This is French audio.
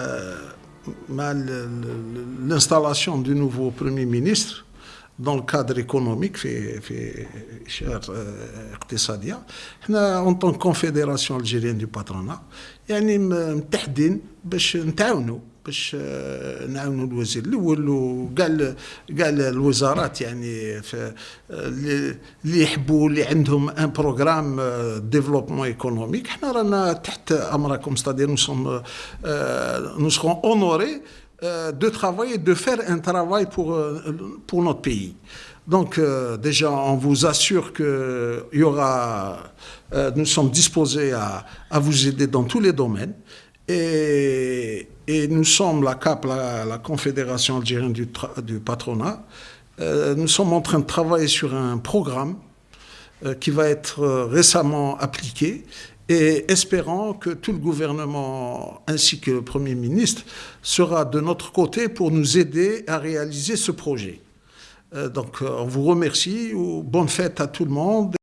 Euh, euh, l'installation du nouveau Premier ministre dans le cadre économique, euh, en tant que Confédération algérienne du patronat, nous sommes باش نتعاونوا باش نعاونوا الوزير الاول وكاع كاع الوزارات يعني اللي يحبوا اللي عندهم ان بروغرام ديفلوبمون ايكونوميك حنا رانا تحت امركم ستادير نو سوم نو سرون اونوري Euh, de travailler, de faire un travail pour, euh, pour notre pays. Donc euh, déjà, on vous assure que y aura, nous sommes disposés à, à, vous aider dans tous les domaines. Et, et nous sommes la CAP, la, Confédération algérienne du, patronat, nous sommes en train de travailler sur un programme qui va être récemment appliqué et espérant que tout le gouvernement ainsi que le Premier ministre sera de notre côté pour nous aider à réaliser ce projet. Euh, donc on vous remercie, bonne fête à tout le monde.